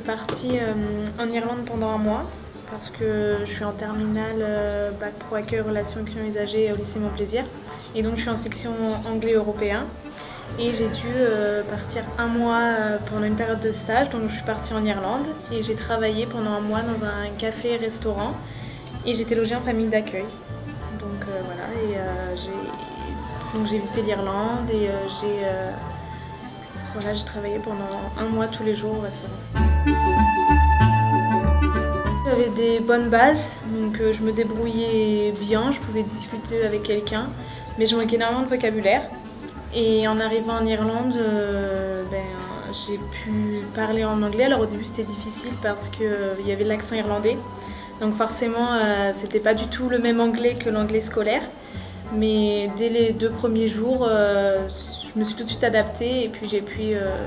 partie euh, en Irlande pendant un mois parce que je suis en terminale euh, bac pro accueil relations clients usagers au lycée Montplaisir. Et donc je suis en section anglais européen et j'ai dû euh, partir un mois pendant une période de stage. Donc je suis partie en Irlande. Et j'ai travaillé pendant un mois dans un café restaurant. Et j'étais logée en famille d'accueil. Donc voilà. Et j'ai visité l'Irlande. Et j'ai voilà, j'ai travaillé pendant un mois tous les jours au restaurant. J'avais des bonnes bases, donc euh, je me débrouillais bien, je pouvais discuter avec quelqu'un, mais je manquais énormément de vocabulaire. Et en arrivant en Irlande, euh, ben, j'ai pu parler en anglais. Alors au début c'était difficile parce qu'il euh, y avait l'accent irlandais. Donc forcément c'était pas du tout le même anglais que l'anglais scolaire. Mais dès les deux premiers jours, je me suis tout de suite adaptée et puis j'ai pu, euh,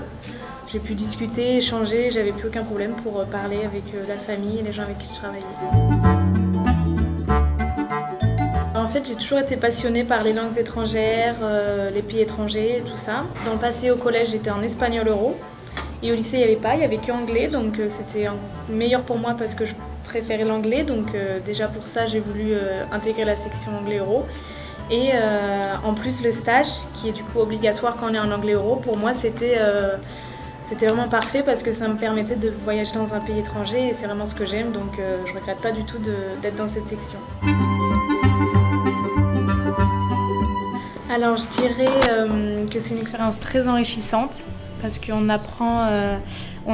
pu discuter, échanger, j'avais plus aucun problème pour euh, parler avec euh, la famille et les gens avec qui je travaillais. En fait, j'ai toujours été passionnée par les langues étrangères, les pays étrangers, tout ça. Dans le passé, au collège, j'étais en espagnol euro. Et au lycée, il n'y avait pas, il n'y avait que anglais, donc c'était meilleur pour moi parce que je préférais l'anglais. Donc déjà pour ça, j'ai voulu intégrer la section anglais euro. Et euh, en plus le stage, qui est du coup obligatoire quand on est en anglais euro, pour moi c'était euh, c'était vraiment parfait parce que ça me permettait de voyager dans un pays étranger et c'est vraiment ce que j'aime, donc euh, je regrette pas du tout d'être dans cette section. Alors je dirais que c'est une expérience très enrichissante parce qu'on apprend,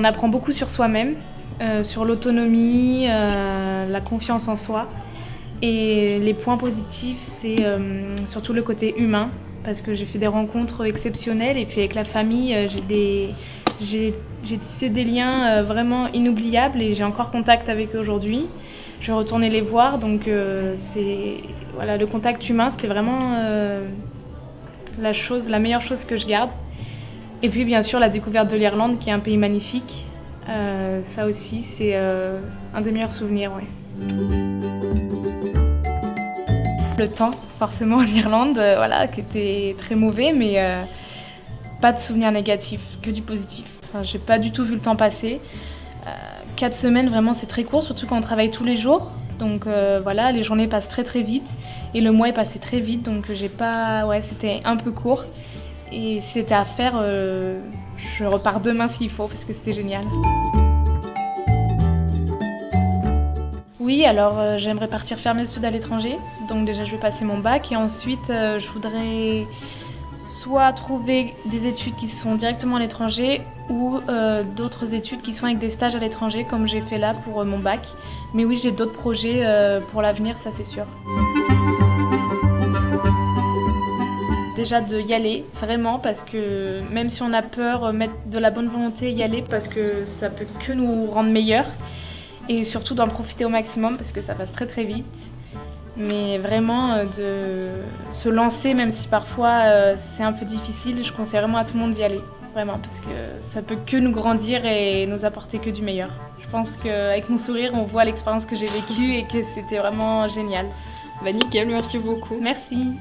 apprend beaucoup sur soi-même, sur l'autonomie, la confiance en soi. Et les points positifs, c'est euh, surtout le côté humain, parce que j'ai fait des rencontres exceptionnelles et puis avec la famille, euh, j'ai tissé des liens euh, vraiment inoubliables et j'ai encore contact avec eux aujourd'hui. Je vais retourner les voir, donc voilà, le contact humain, c'était vraiment la, chose, la meilleure chose que je garde. Et puis bien sûr la découverte de l'Irlande, qui est un pays magnifique. ça aussi, c'est un des meilleurs souvenirs. Ouais. Le temps, forcément, en Irlande, euh, voilà, qui était très mauvais, mais euh, pas de souvenirs négatifs, que du positif. Enfin, j'ai pas du tout vu le temps passer. Euh, quatre semaines, vraiment, c'est très court, surtout quand on travaille tous les jours. Donc voilà, les journées passent très très vite et le mois est passé très vite, donc j'ai pas, ouais, c'était un peu court. Et c'était à faire, je repars demain s'il faut parce que c'était génial. Oui, alors euh, j'aimerais partir faire mes études à l'étranger. Donc déjà je vais passer mon bac et ensuite euh, je voudrais soit trouver des études qui se font directement à l'étranger ou euh, d'autres études qui sont avec des stages à l'étranger comme j'ai fait là pour mon bac. Mais oui, j'ai d'autres projets pour l'avenir, ça c'est sûr. Déjà de y aller, vraiment, parce que même si on a peur, mettre de la bonne volonté, y aller, parce que ça peut que nous rendre meilleurs et surtout d'en profiter au maximum parce que ça passe très très vite. Mais vraiment euh, de se lancer, même si parfois euh, c'est un peu difficile, je conseille vraiment à tout le monde d'y aller. Vraiment, parce que ça peut que nous grandir et nous apporter que du meilleur. Je pense qu'avec mon sourire, on voit l'expérience que j'ai vécue et que c'était vraiment génial. Bah nickel, merci beaucoup. Merci.